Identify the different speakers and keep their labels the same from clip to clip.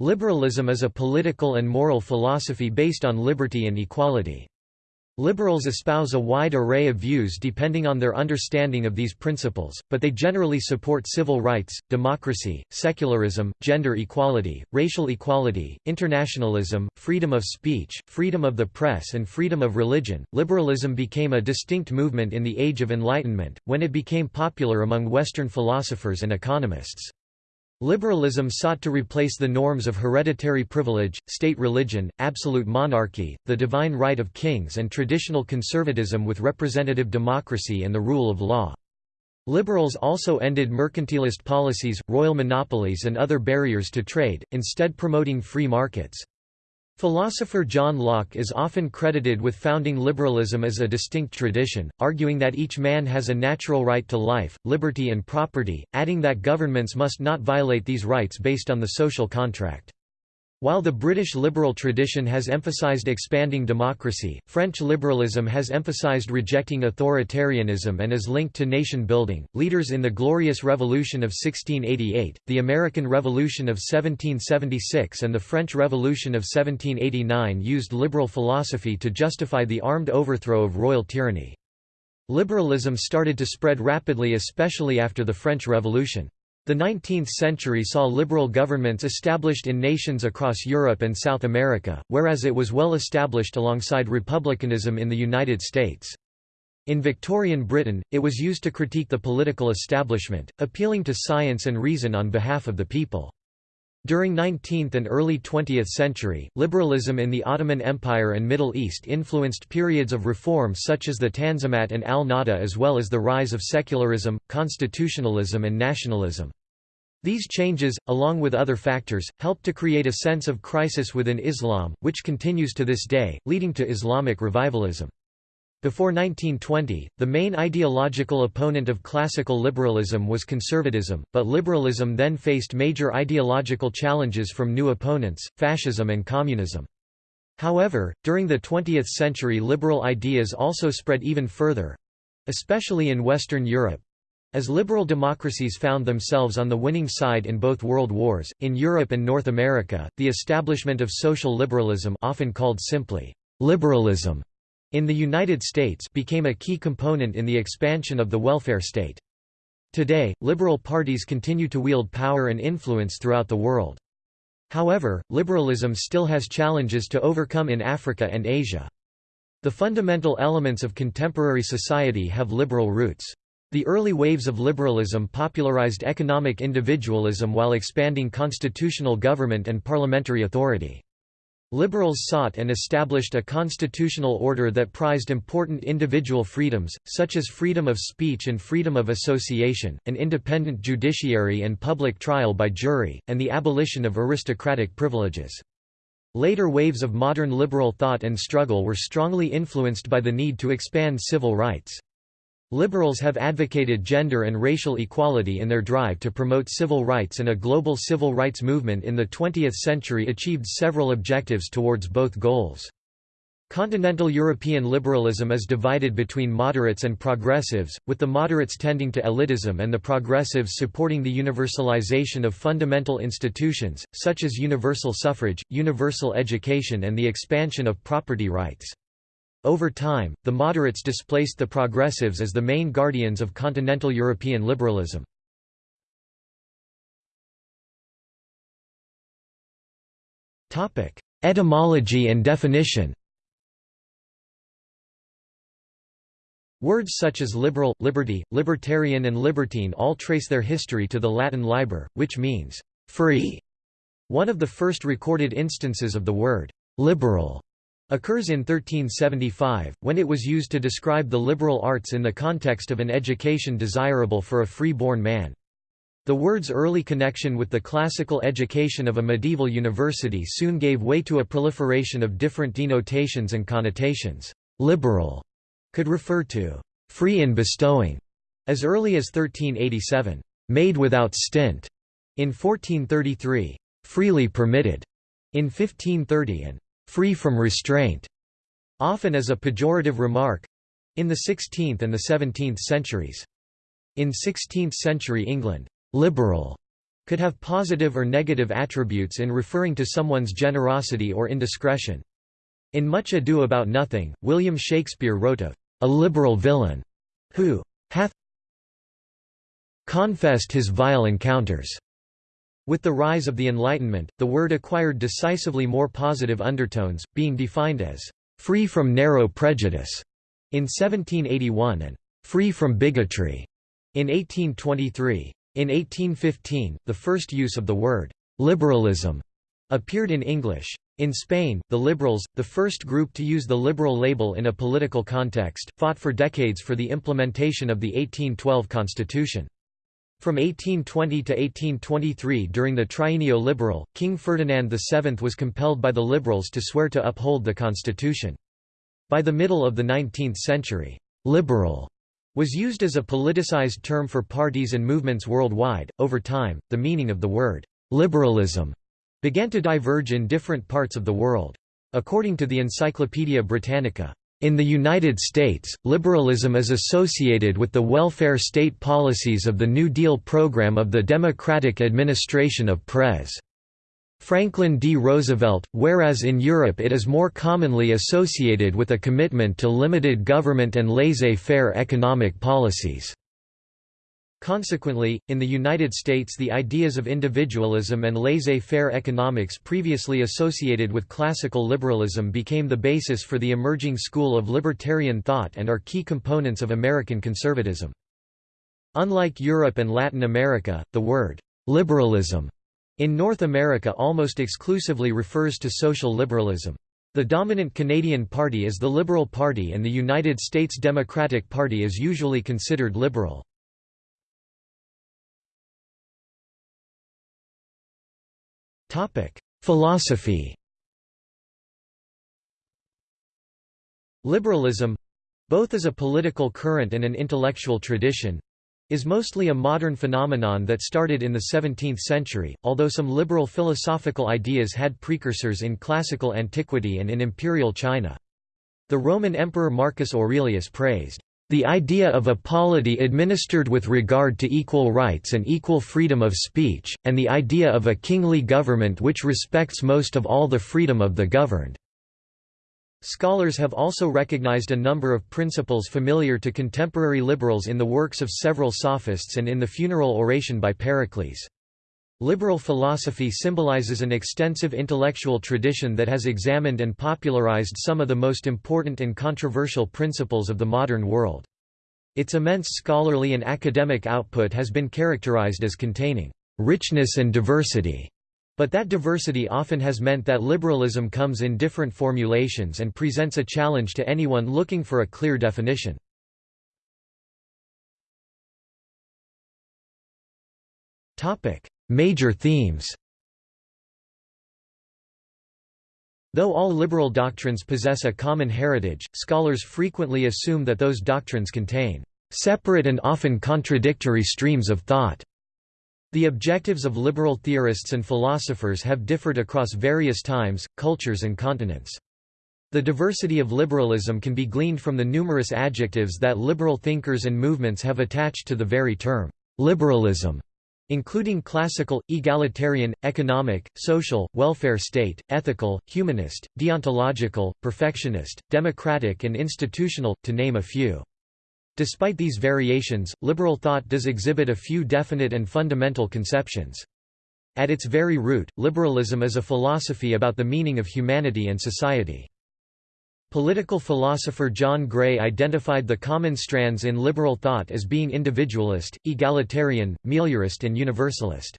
Speaker 1: Liberalism is a political and moral philosophy based on liberty and equality. Liberals espouse a wide array of views depending on their understanding of these principles, but they generally support civil rights, democracy, secularism, gender equality, racial equality, internationalism, freedom of speech, freedom of the press, and freedom of religion. Liberalism became a distinct movement in the Age of Enlightenment, when it became popular among Western philosophers and economists. Liberalism sought to replace the norms of hereditary privilege, state religion, absolute monarchy, the divine right of kings and traditional conservatism with representative democracy and the rule of law. Liberals also ended mercantilist policies, royal monopolies and other barriers to trade, instead promoting free markets. Philosopher John Locke is often credited with founding liberalism as a distinct tradition, arguing that each man has a natural right to life, liberty and property, adding that governments must not violate these rights based on the social contract. While the British liberal tradition has emphasized expanding democracy, French liberalism has emphasized rejecting authoritarianism and is linked to nation building. Leaders in the Glorious Revolution of 1688, the American Revolution of 1776, and the French Revolution of 1789 used liberal philosophy to justify the armed overthrow of royal tyranny. Liberalism started to spread rapidly especially after the French Revolution. The 19th century saw liberal governments established in nations across Europe and South America, whereas it was well established alongside republicanism in the United States. In Victorian Britain, it was used to critique the political establishment, appealing to science and reason on behalf of the people. During 19th and early 20th century, liberalism in the Ottoman Empire and Middle East influenced periods of reform such as the Tanzimat and al-Nahda as well as the rise of secularism, constitutionalism and nationalism. These changes, along with other factors, helped to create a sense of crisis within Islam, which continues to this day, leading to Islamic revivalism. Before 1920, the main ideological opponent of classical liberalism was conservatism, but liberalism then faced major ideological challenges from new opponents, fascism and communism. However, during the 20th century liberal ideas also spread even further—especially in Western Europe, as liberal democracies found themselves on the winning side in both world wars, in Europe and North America, the establishment of social liberalism often called simply liberalism in the United States became a key component in the expansion of the welfare state. Today, liberal parties continue to wield power and influence throughout the world. However, liberalism still has challenges to overcome in Africa and Asia. The fundamental elements of contemporary society have liberal roots. The early waves of liberalism popularized economic individualism while expanding constitutional government and parliamentary authority. Liberals sought and established a constitutional order that prized important individual freedoms, such as freedom of speech and freedom of association, an independent judiciary and public trial by jury, and the abolition of aristocratic privileges. Later waves of modern liberal thought and struggle were strongly influenced by the need to expand civil rights. Liberals have advocated gender and racial equality in their drive to promote civil rights and a global civil rights movement in the 20th century achieved several objectives towards both goals. Continental European liberalism is divided between moderates and progressives, with the moderates tending to elitism and the progressives supporting the universalization of fundamental institutions, such as universal suffrage, universal education and the expansion of property rights. Over time, the moderates displaced the progressives as the main guardians of continental European liberalism. Etymology and definition Words such as liberal, liberty, libertarian and libertine all trace their history to the Latin liber, which means free. One of the first recorded instances of the word liberal occurs in 1375, when it was used to describe the liberal arts in the context of an education desirable for a free-born man. The word's early connection with the classical education of a medieval university soon gave way to a proliferation of different denotations and connotations. Liberal could refer to free in bestowing, as early as 1387, made without stint, in 1433, freely permitted, in 1530 and free from restraint, often as a pejorative remark in the 16th and the 17th centuries. In 16th-century England, liberal could have positive or negative attributes in referring to someone's generosity or indiscretion. In Much Ado About Nothing, William Shakespeare wrote of a liberal villain who hath confessed his vile encounters. With the rise of the Enlightenment, the word acquired decisively more positive undertones, being defined as free from narrow prejudice in 1781 and free from bigotry in 1823. In 1815, the first use of the word liberalism appeared in English. In Spain, the Liberals, the first group to use the liberal label in a political context, fought for decades for the implementation of the 1812 constitution. From 1820 to 1823 during the Trienio Liberal, King Ferdinand VII was compelled by the Liberals to swear to uphold the constitution. By the middle of the 19th century, «liberal» was used as a politicized term for parties and movements worldwide. Over time, the meaning of the word liberalism began to diverge in different parts of the world. According to the Encyclopaedia Britannica, in the United States, liberalism is associated with the welfare state policies of the New Deal program of the Democratic administration of Pres. Franklin D. Roosevelt, whereas in Europe it is more commonly associated with a commitment to limited government and laissez-faire economic policies. Consequently, in the United States the ideas of individualism and laissez-faire economics previously associated with classical liberalism became the basis for the emerging school of libertarian thought and are key components of American conservatism. Unlike Europe and Latin America, the word «liberalism» In North America almost exclusively refers to social liberalism. The dominant Canadian party is the Liberal Party and the United States Democratic Party is usually considered liberal. Philosophy Liberalism—both as a political current and an intellectual tradition, is mostly a modern phenomenon that started in the 17th century, although some liberal philosophical ideas had precursors in classical antiquity and in imperial China. The Roman Emperor Marcus Aurelius praised the idea of a polity administered with regard to equal rights and equal freedom of speech, and the idea of a kingly government which respects most of all the freedom of the governed. Scholars have also recognized a number of principles familiar to contemporary liberals in the works of several sophists and in the funeral oration by Pericles. Liberal philosophy symbolizes an extensive intellectual tradition that has examined and popularized some of the most important and controversial principles of the modern world. Its immense scholarly and academic output has been characterized as containing richness and diversity but that diversity often has meant that liberalism comes in different formulations and presents a challenge to anyone looking for a clear definition. Major themes Though all liberal doctrines possess a common heritage, scholars frequently assume that those doctrines contain separate and often contradictory streams of thought. The objectives of liberal theorists and philosophers have differed across various times, cultures and continents. The diversity of liberalism can be gleaned from the numerous adjectives that liberal thinkers and movements have attached to the very term, liberalism, including classical, egalitarian, economic, social, welfare state, ethical, humanist, deontological, perfectionist, democratic and institutional, to name a few. Despite these variations, liberal thought does exhibit a few definite and fundamental conceptions. At its very root, liberalism is a philosophy about the meaning of humanity and society. Political philosopher John Gray identified the common strands in liberal thought as being individualist, egalitarian, meliorist and universalist.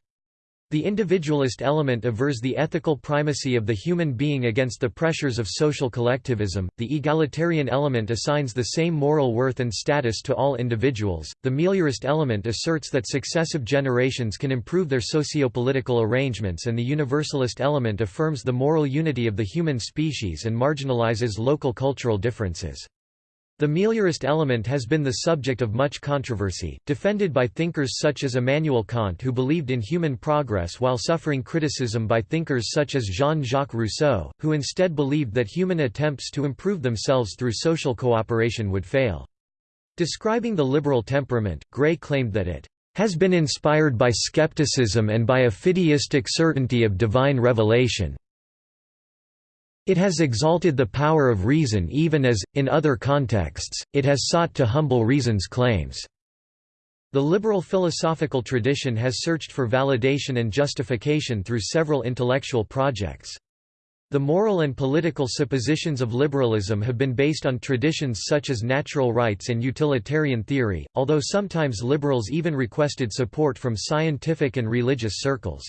Speaker 1: The individualist element avers the ethical primacy of the human being against the pressures of social collectivism, the egalitarian element assigns the same moral worth and status to all individuals, the meliorist element asserts that successive generations can improve their socio-political arrangements and the universalist element affirms the moral unity of the human species and marginalizes local cultural differences. The meliorist element has been the subject of much controversy, defended by thinkers such as Immanuel Kant who believed in human progress while suffering criticism by thinkers such as Jean-Jacques Rousseau, who instead believed that human attempts to improve themselves through social cooperation would fail. Describing the liberal temperament, Gray claimed that it has been inspired by skepticism and by a fideistic certainty of divine revelation. It has exalted the power of reason even as, in other contexts, it has sought to humble reason's claims. The liberal philosophical tradition has searched for validation and justification through several intellectual projects. The moral and political suppositions of liberalism have been based on traditions such as natural rights and utilitarian theory, although sometimes liberals even requested support from scientific and religious circles.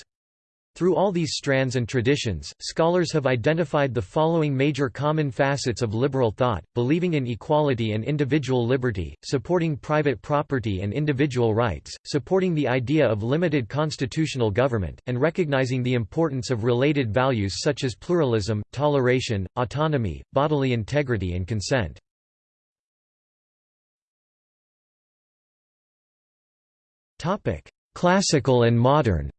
Speaker 1: Through all these strands and traditions, scholars have identified the following major common facets of liberal thought, believing in equality and individual liberty, supporting private property and individual rights, supporting the idea of limited constitutional government, and recognizing the importance of related values such as pluralism, toleration, autonomy, bodily integrity and consent. Classical and modern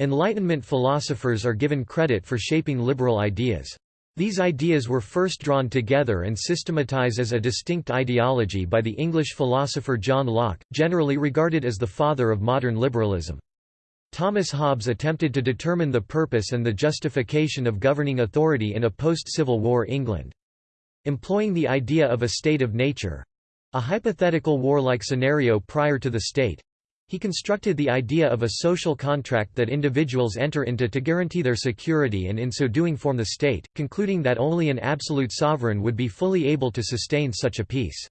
Speaker 1: Enlightenment philosophers are given credit for shaping liberal ideas. These ideas were first drawn together and systematized as a distinct ideology by the English philosopher John Locke, generally regarded as the father of modern liberalism. Thomas Hobbes attempted to determine the purpose and the justification of governing authority in a post-Civil War England. Employing the idea of a state of nature—a hypothetical warlike scenario prior to the state, he constructed the idea of a social contract that individuals enter into to guarantee their security and in so doing form the state, concluding that only an absolute sovereign would be fully able to sustain such a peace.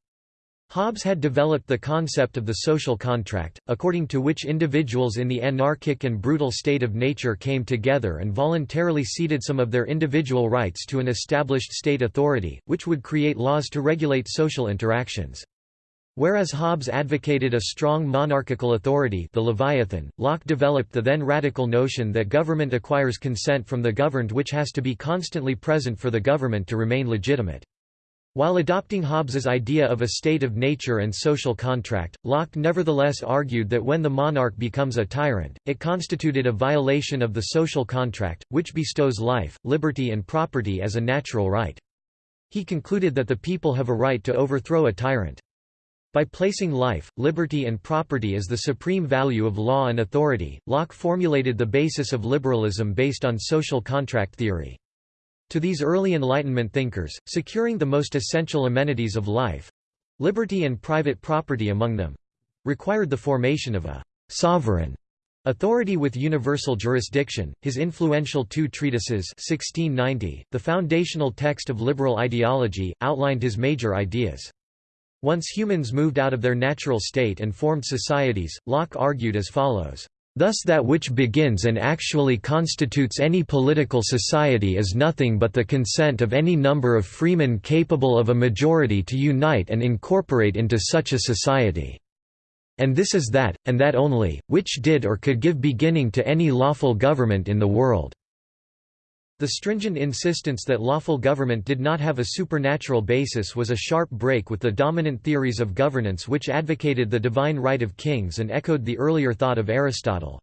Speaker 1: Hobbes had developed the concept of the social contract, according to which individuals in the anarchic and brutal state of nature came together and voluntarily ceded some of their individual rights to an established state authority, which would create laws to regulate social interactions. Whereas Hobbes advocated a strong monarchical authority the Leviathan, Locke developed the then radical notion that government acquires consent from the governed which has to be constantly present for the government to remain legitimate. While adopting Hobbes's idea of a state of nature and social contract, Locke nevertheless argued that when the monarch becomes a tyrant, it constituted a violation of the social contract, which bestows life, liberty and property as a natural right. He concluded that the people have a right to overthrow a tyrant. By placing life, liberty and property as the supreme value of law and authority, Locke formulated the basis of liberalism based on social contract theory. To these early Enlightenment thinkers, securing the most essential amenities of life—liberty and private property among them—required the formation of a «sovereign» Authority with universal jurisdiction, his influential two treatises 1690, the foundational text of liberal ideology, outlined his major ideas. Once humans moved out of their natural state and formed societies, Locke argued as follows. Thus that which begins and actually constitutes any political society is nothing but the consent of any number of freemen capable of a majority to unite and incorporate into such a society. And this is that, and that only, which did or could give beginning to any lawful government in the world. The stringent insistence that lawful government did not have a supernatural basis was a sharp break with the dominant theories of governance which advocated the divine right of kings and echoed the earlier thought of Aristotle.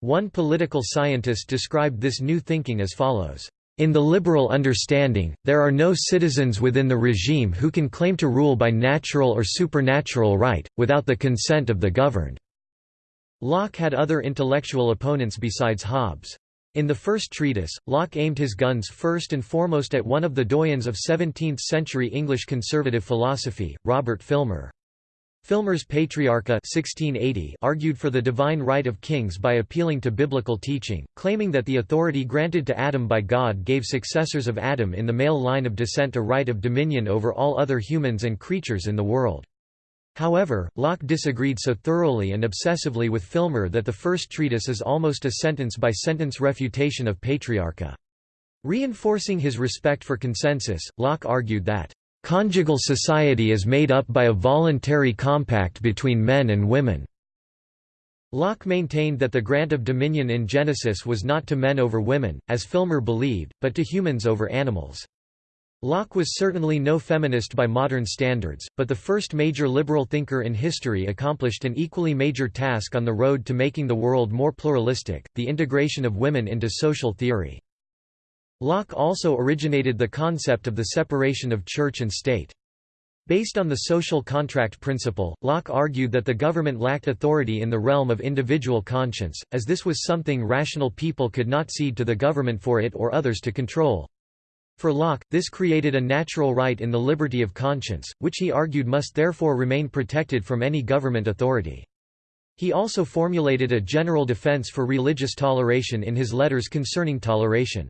Speaker 1: One political scientist described this new thinking as follows. In the liberal understanding, there are no citizens within the regime who can claim to rule by natural or supernatural right, without the consent of the governed. Locke had other intellectual opponents besides Hobbes. In the first treatise, Locke aimed his guns first and foremost at one of the doyens of 17th-century English conservative philosophy, Robert Filmer. Filmer's Patriarcha 1680 argued for the divine right of kings by appealing to biblical teaching, claiming that the authority granted to Adam by God gave successors of Adam in the male line of descent a right of dominion over all other humans and creatures in the world. However, Locke disagreed so thoroughly and obsessively with Filmer that the first treatise is almost a sentence-by-sentence -sentence refutation of Patriarcha. Reinforcing his respect for consensus, Locke argued that, "...conjugal society is made up by a voluntary compact between men and women." Locke maintained that the grant of dominion in Genesis was not to men over women, as Filmer believed, but to humans over animals. Locke was certainly no feminist by modern standards, but the first major liberal thinker in history accomplished an equally major task on the road to making the world more pluralistic, the integration of women into social theory. Locke also originated the concept of the separation of church and state. Based on the social contract principle, Locke argued that the government lacked authority in the realm of individual conscience, as this was something rational people could not cede to the government for it or others to control. For Locke, this created a natural right in the liberty of conscience, which he argued must therefore remain protected from any government authority. He also formulated a general defense for religious toleration in his letters concerning toleration.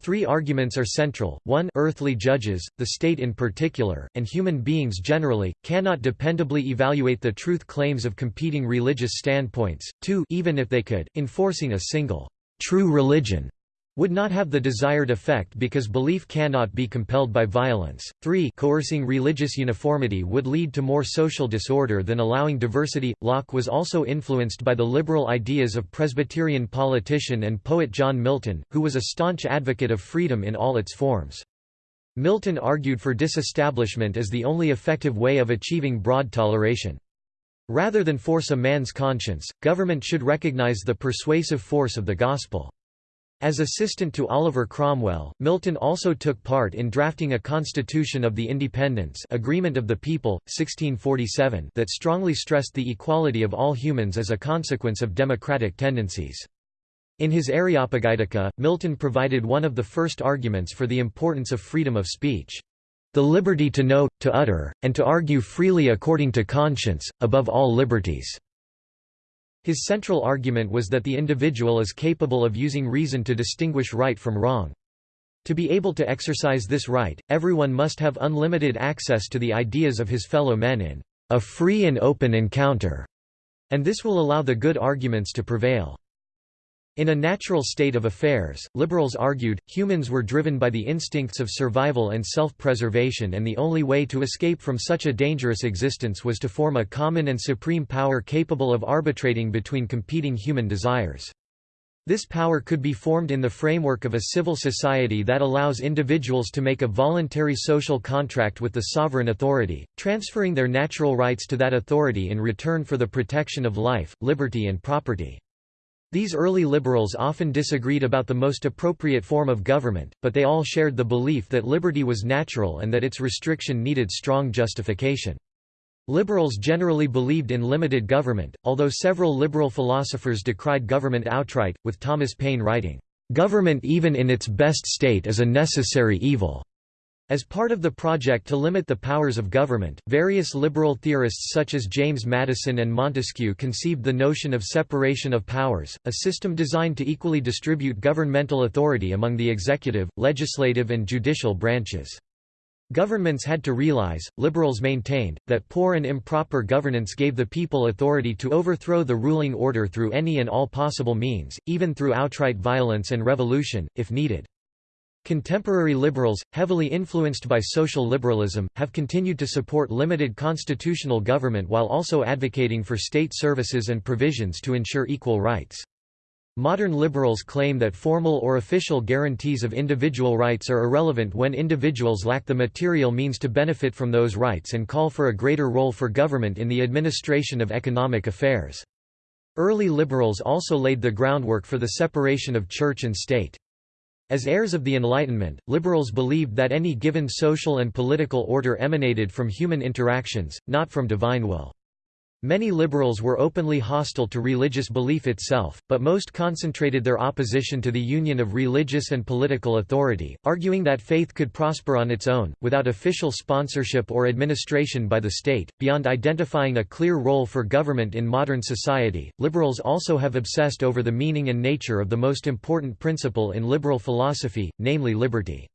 Speaker 1: Three arguments are central, 1 earthly judges, the state in particular, and human beings generally, cannot dependably evaluate the truth claims of competing religious standpoints, 2 even if they could, enforcing a single, true religion would not have the desired effect because belief cannot be compelled by violence. 3 Coercing religious uniformity would lead to more social disorder than allowing diversity. Locke was also influenced by the liberal ideas of Presbyterian politician and poet John Milton, who was a staunch advocate of freedom in all its forms. Milton argued for disestablishment as the only effective way of achieving broad toleration. Rather than force a man's conscience, government should recognize the persuasive force of the gospel. As assistant to Oliver Cromwell, Milton also took part in drafting a Constitution of the Independents Agreement of the People, 1647 that strongly stressed the equality of all humans as a consequence of democratic tendencies. In his Areopagitica, Milton provided one of the first arguments for the importance of freedom of speech. The liberty to know, to utter, and to argue freely according to conscience, above all liberties. His central argument was that the individual is capable of using reason to distinguish right from wrong. To be able to exercise this right, everyone must have unlimited access to the ideas of his fellow men in a free and open encounter, and this will allow the good arguments to prevail. In a natural state of affairs, liberals argued, humans were driven by the instincts of survival and self-preservation and the only way to escape from such a dangerous existence was to form a common and supreme power capable of arbitrating between competing human desires. This power could be formed in the framework of a civil society that allows individuals to make a voluntary social contract with the sovereign authority, transferring their natural rights to that authority in return for the protection of life, liberty and property. These early liberals often disagreed about the most appropriate form of government, but they all shared the belief that liberty was natural and that its restriction needed strong justification. Liberals generally believed in limited government, although several liberal philosophers decried government outright, with Thomas Paine writing, "...government even in its best state is a necessary evil." As part of the project to limit the powers of government, various liberal theorists such as James Madison and Montesquieu conceived the notion of separation of powers, a system designed to equally distribute governmental authority among the executive, legislative and judicial branches. Governments had to realize, liberals maintained, that poor and improper governance gave the people authority to overthrow the ruling order through any and all possible means, even through outright violence and revolution, if needed. Contemporary liberals, heavily influenced by social liberalism, have continued to support limited constitutional government while also advocating for state services and provisions to ensure equal rights. Modern liberals claim that formal or official guarantees of individual rights are irrelevant when individuals lack the material means to benefit from those rights and call for a greater role for government in the administration of economic affairs. Early liberals also laid the groundwork for the separation of church and state. As heirs of the Enlightenment, liberals believed that any given social and political order emanated from human interactions, not from divine will. Many liberals were openly hostile to religious belief itself, but most concentrated their opposition to the union of religious and political authority, arguing that faith could prosper on its own, without official sponsorship or administration by the state. Beyond identifying a clear role for government in modern society, liberals also have obsessed over the meaning and nature of the most important principle in liberal philosophy, namely liberty.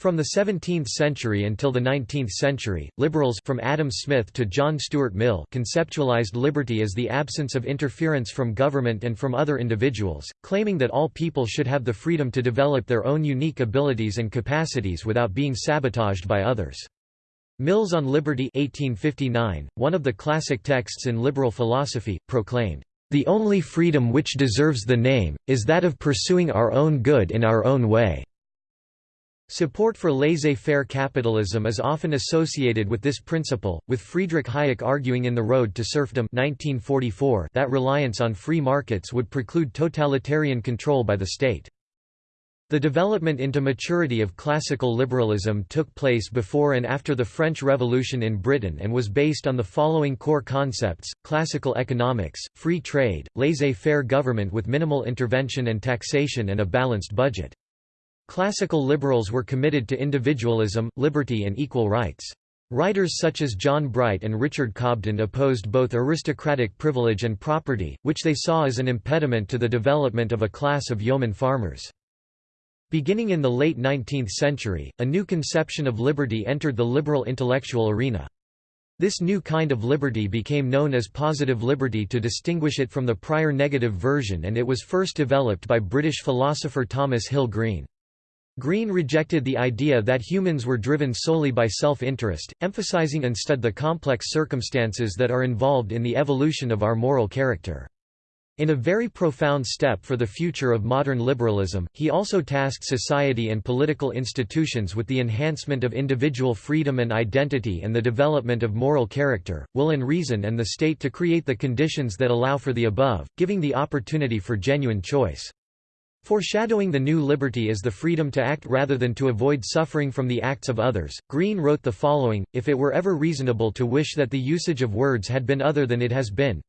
Speaker 1: From the 17th century until the 19th century, liberals from Adam Smith to John Stuart Mill conceptualized liberty as the absence of interference from government and from other individuals, claiming that all people should have the freedom to develop their own unique abilities and capacities without being sabotaged by others. Mill's On Liberty 1859, one of the classic texts in liberal philosophy, proclaimed, "...the only freedom which deserves the name, is that of pursuing our own good in our own way." Support for laissez-faire capitalism is often associated with this principle, with Friedrich Hayek arguing in The Road to Serfdom 1944 that reliance on free markets would preclude totalitarian control by the state. The development into maturity of classical liberalism took place before and after the French Revolution in Britain and was based on the following core concepts, classical economics, free trade, laissez-faire government with minimal intervention and taxation and a balanced budget. Classical liberals were committed to individualism, liberty and equal rights. Writers such as John Bright and Richard Cobden opposed both aristocratic privilege and property, which they saw as an impediment to the development of a class of yeoman farmers. Beginning in the late 19th century, a new conception of liberty entered the liberal intellectual arena. This new kind of liberty became known as positive liberty to distinguish it from the prior negative version and it was first developed by British philosopher Thomas Hill Green. Green rejected the idea that humans were driven solely by self-interest, emphasizing instead the complex circumstances that are involved in the evolution of our moral character. In a very profound step for the future of modern liberalism, he also tasked society and political institutions with the enhancement of individual freedom and identity and the development of moral character, will and reason and the state to create the conditions that allow for the above, giving the opportunity for genuine choice. Foreshadowing the new liberty as the freedom to act rather than to avoid suffering from the acts of others, Green wrote the following, If it were ever reasonable to wish that the usage of words had been other than it has been,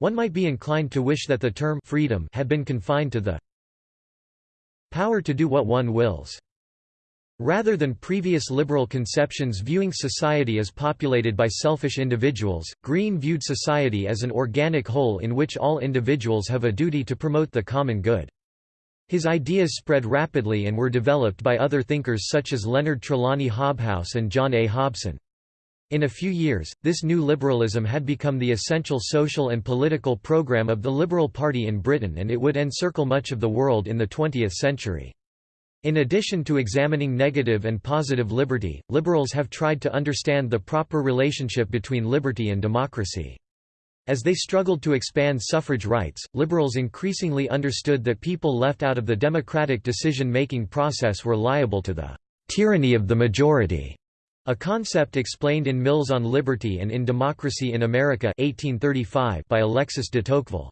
Speaker 1: one might be inclined to wish that the term freedom had been confined to the power to do what one wills. Rather than previous liberal conceptions viewing society as populated by selfish individuals, Green viewed society as an organic whole in which all individuals have a duty to promote the common good. His ideas spread rapidly and were developed by other thinkers such as Leonard Trelawny Hobhouse and John A. Hobson. In a few years, this new liberalism had become the essential social and political program of the Liberal Party in Britain and it would encircle much of the world in the 20th century. In addition to examining negative and positive liberty, liberals have tried to understand the proper relationship between liberty and democracy. As they struggled to expand suffrage rights, liberals increasingly understood that people left out of the democratic decision-making process were liable to the tyranny of the majority. A concept explained in Mill's on Liberty and in Democracy in America 1835 by Alexis de Tocqueville.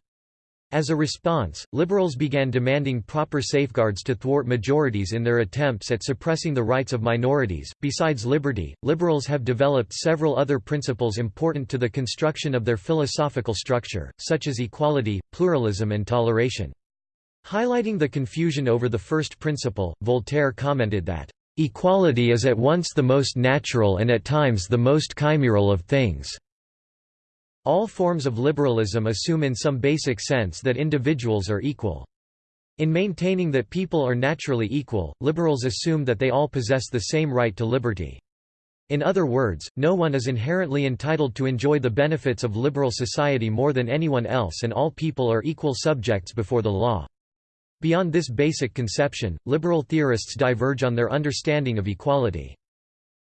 Speaker 1: As a response, liberals began demanding proper safeguards to thwart majorities in their attempts at suppressing the rights of minorities. Besides liberty, liberals have developed several other principles important to the construction of their philosophical structure, such as equality, pluralism, and toleration. Highlighting the confusion over the first principle, Voltaire commented that, Equality is at once the most natural and at times the most chimeral of things. All forms of liberalism assume in some basic sense that individuals are equal. In maintaining that people are naturally equal, liberals assume that they all possess the same right to liberty. In other words, no one is inherently entitled to enjoy the benefits of liberal society more than anyone else and all people are equal subjects before the law. Beyond this basic conception, liberal theorists diverge on their understanding of equality.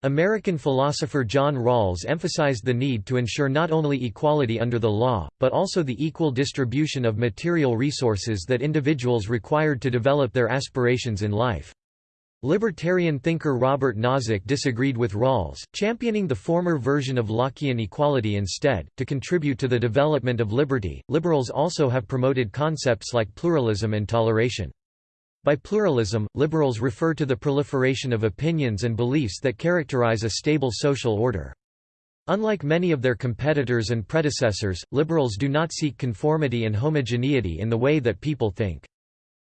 Speaker 1: American philosopher John Rawls emphasized the need to ensure not only equality under the law, but also the equal distribution of material resources that individuals required to develop their aspirations in life. Libertarian thinker Robert Nozick disagreed with Rawls, championing the former version of Lockean equality instead. To contribute to the development of liberty, liberals also have promoted concepts like pluralism and toleration. By pluralism, liberals refer to the proliferation of opinions and beliefs that characterize a stable social order. Unlike many of their competitors and predecessors, liberals do not seek conformity and homogeneity in the way that people think.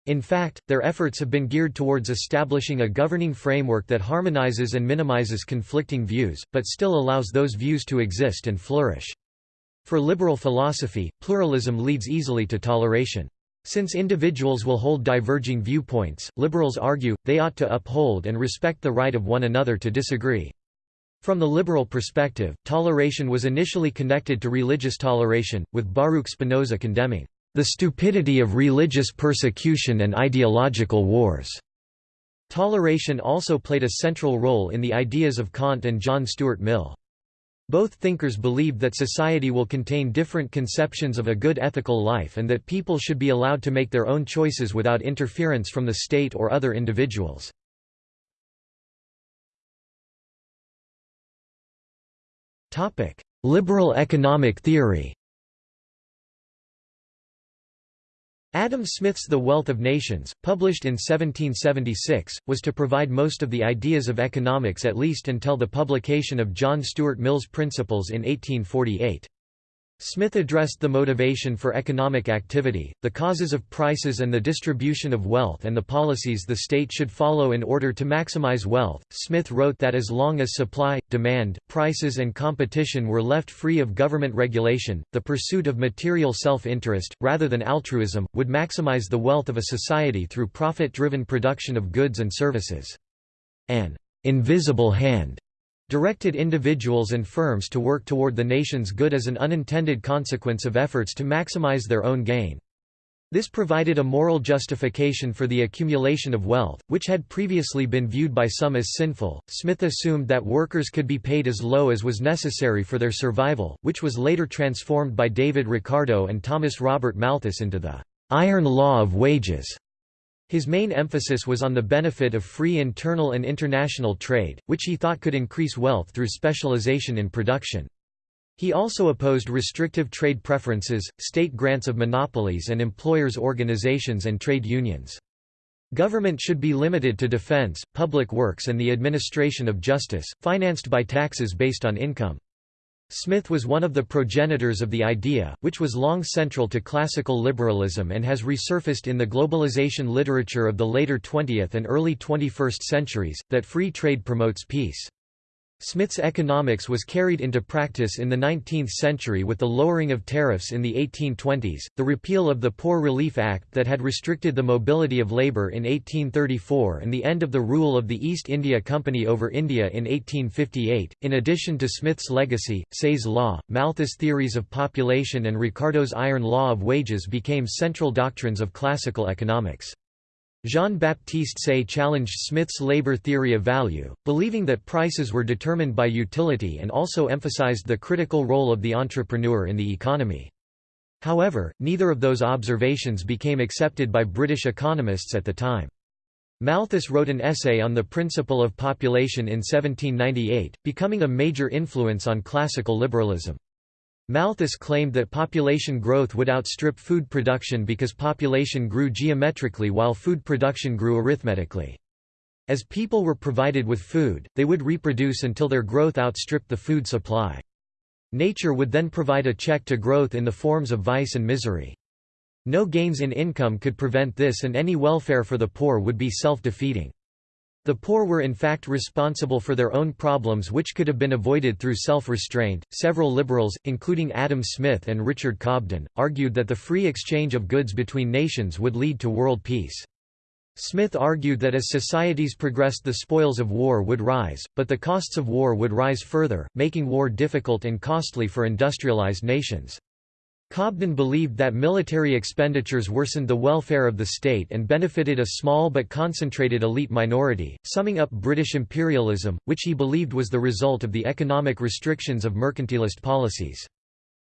Speaker 1: In fact, their efforts have been geared towards establishing a governing framework that harmonizes and minimizes conflicting views, but still allows those views to exist and flourish. For liberal philosophy, pluralism leads easily to toleration. Since individuals will hold diverging viewpoints, liberals argue, they ought to uphold and respect the right of one another to disagree. From the liberal perspective, toleration was initially connected to religious toleration, with Baruch Spinoza condemning the stupidity of religious persecution and ideological wars. Toleration also played a central role in the ideas of Kant and John Stuart Mill. Both thinkers believed that society will contain different conceptions of a good ethical life and that people should be allowed to make their own choices without interference from the state or other individuals. Liberal economic theory Adam Smith's The Wealth of Nations, published in 1776, was to provide most of the ideas of economics at least until the publication of John Stuart Mill's Principles in 1848. Smith addressed the motivation for economic activity, the causes of prices and the distribution of wealth and the policies the state should follow in order to maximize wealth. Smith wrote that as long as supply, demand, prices and competition were left free of government regulation, the pursuit of material self-interest, rather than altruism, would maximize the wealth of a society through profit-driven production of goods and services. An invisible hand directed individuals and firms to work toward the nation's good as an unintended consequence of efforts to maximize their own gain. This provided a moral justification for the accumulation of wealth, which had previously been viewed by some as sinful. Smith assumed that workers could be paid as low as was necessary for their survival, which was later transformed by David Ricardo and Thomas Robert Malthus into the iron law of wages. His main emphasis was on the benefit of free internal and international trade, which he thought could increase wealth through specialization in production. He also opposed restrictive trade preferences, state grants of monopolies and employers' organizations and trade unions. Government should be limited to defense, public works and the administration of justice, financed by taxes based on income. Smith was one of the progenitors of the idea, which was long central to classical liberalism and has resurfaced in the globalization literature of the later 20th and early 21st centuries, that free trade promotes peace. Smith's economics was carried into practice in the 19th century with the lowering of tariffs in the 1820s, the repeal of the Poor Relief Act that had restricted the mobility of labor in 1834 and the end of the rule of the East India Company over India in 1858. In addition to Smith's legacy, Say's law, Malthus' theories of population and Ricardo's iron law of wages became central doctrines of classical economics. Jean-Baptiste Say challenged Smith's labor theory of value, believing that prices were determined by utility and also emphasized the critical role of the entrepreneur in the economy. However, neither of those observations became accepted by British economists at the time. Malthus wrote an essay on the principle of population in 1798, becoming a major influence on classical liberalism. Malthus claimed that population growth would outstrip food production because population grew geometrically while food production grew arithmetically. As people were provided with food, they would reproduce until their growth outstripped the food supply. Nature would then provide a check to growth in the forms of vice and misery. No gains in income could prevent this and any welfare for the poor would be self-defeating. The poor were in fact responsible for their own problems which could have been avoided through self-restraint. Several liberals, including Adam Smith and Richard Cobden, argued that the free exchange of goods between nations would lead to world peace. Smith argued that as societies progressed the spoils of war would rise, but the costs of war would rise further, making war difficult and costly for industrialized nations. Cobden believed that military expenditures worsened the welfare of the state and benefited a small but concentrated elite minority, summing up British imperialism, which he believed was the result of the economic restrictions of mercantilist policies.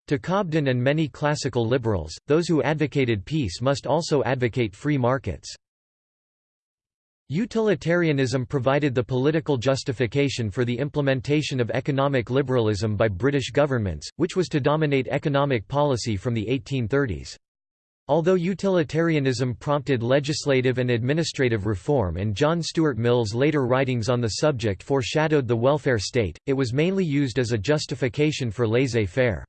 Speaker 1: To Cobden and many classical liberals, those who advocated peace must also advocate free markets. Utilitarianism provided the political justification for the implementation of economic liberalism by British governments, which was to dominate economic policy from the 1830s. Although utilitarianism prompted legislative and administrative reform and John Stuart Mill's later writings on the subject foreshadowed the welfare state, it was mainly used as a justification for laissez-faire.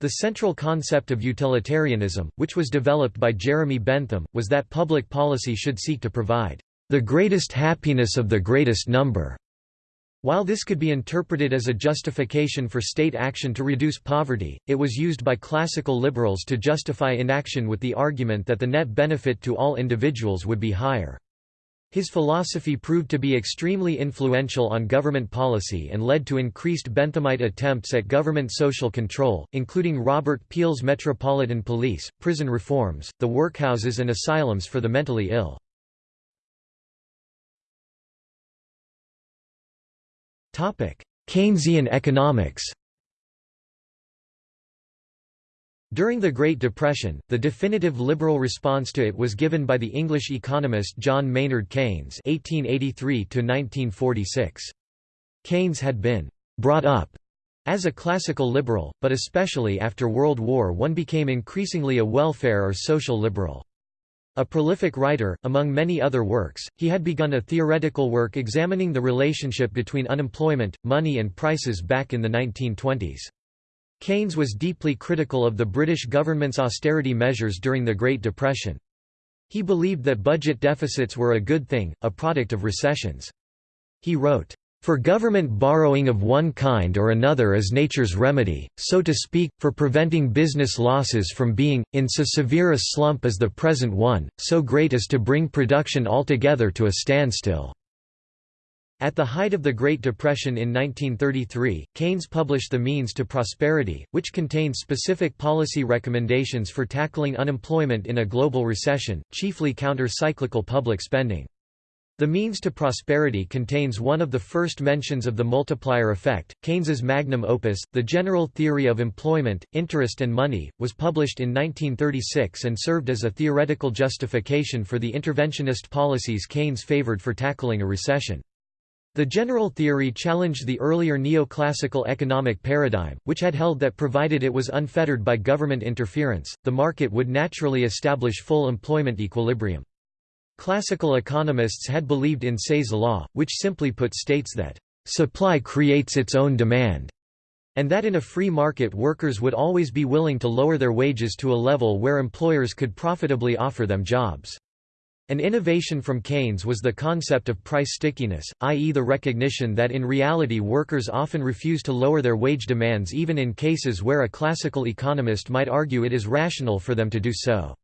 Speaker 1: The central concept of utilitarianism, which was developed by Jeremy Bentham, was that public policy should seek to provide the greatest happiness of the greatest number. While this could be interpreted as a justification for state action to reduce poverty, it was used by classical liberals to justify inaction with the argument that the net benefit to all individuals would be higher. His philosophy proved to be extremely influential on government policy and led to increased Benthamite attempts at government social control, including Robert Peel's Metropolitan Police, prison reforms, the workhouses and asylums for the mentally ill. Keynesian economics During the Great Depression, the definitive liberal response to it was given by the English economist John Maynard Keynes (1883–1946). Keynes had been brought up as a classical liberal, but especially after World War I became increasingly a welfare or social liberal. A prolific writer, among many other works, he had begun a theoretical work examining the relationship between unemployment, money and prices back in the 1920s. Keynes was deeply critical of the British government's austerity measures during the Great Depression. He believed that budget deficits were a good thing, a product of recessions. He wrote, for government borrowing of one kind or another is nature's remedy, so to speak, for preventing business losses from being, in so severe a slump as the present one, so great as to bring production altogether to a standstill." At the height of the Great Depression in 1933, Keynes published The Means to Prosperity, which contained specific policy recommendations for tackling unemployment in a global recession, chiefly counter-cyclical public spending. The Means to Prosperity contains one of the first mentions of the multiplier effect. Keynes's magnum opus, The General Theory of Employment, Interest and Money, was published in 1936 and served as a theoretical justification for the interventionist policies Keynes favored for tackling a recession. The general theory challenged the earlier neoclassical economic paradigm, which had held that provided it was unfettered by government interference, the market would naturally establish full employment equilibrium. Classical economists had believed in Say's law, which simply put states that, "...supply creates its own demand", and that in a free market workers would always be willing to lower their wages to a level where employers could profitably offer them jobs. An innovation from Keynes was the concept of price stickiness, i.e. the recognition that in reality workers often refuse to lower their wage demands even in cases where a classical economist might argue it is rational for them to do so.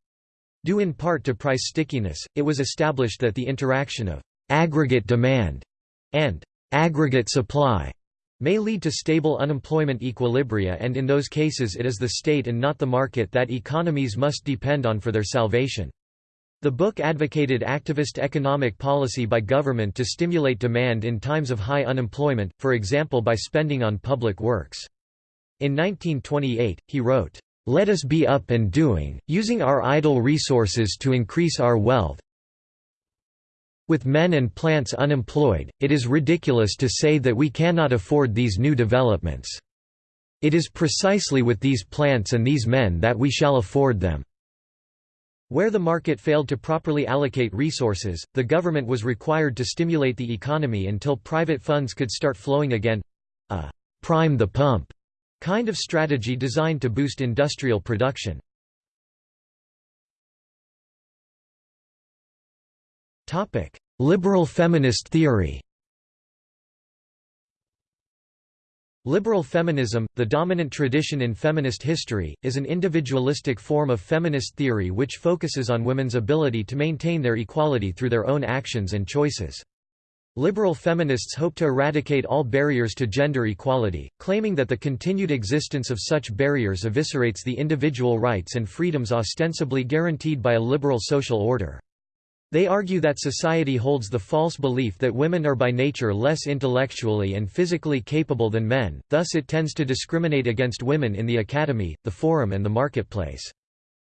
Speaker 1: Due in part to price stickiness, it was established that the interaction of aggregate demand and aggregate supply may lead to stable unemployment equilibria and in those cases it is the state and not the market that economies must depend on for their salvation. The book advocated activist economic policy by government to stimulate demand in times of high unemployment, for example by spending on public works. In 1928, he wrote, let us be up and doing, using our idle resources to increase our wealth. With men and plants unemployed, it is ridiculous to say that we cannot afford these new developments. It is precisely with these plants and these men that we shall afford them. Where the market failed to properly allocate resources, the government was required to stimulate the economy until private funds could start flowing again—a ah, «prime the pump» kind of strategy designed to boost industrial production. Liberal feminist theory Liberal feminism, the dominant tradition in feminist history, is an individualistic form of feminist theory which focuses on women's ability to maintain their equality through their own actions and choices. Liberal feminists hope to eradicate all barriers to gender equality, claiming that the continued existence of such barriers eviscerates the individual rights and freedoms ostensibly guaranteed by a liberal social order. They argue that society holds the false belief that women are by nature less intellectually and physically capable than men, thus it tends to discriminate against women in the academy, the forum and the marketplace.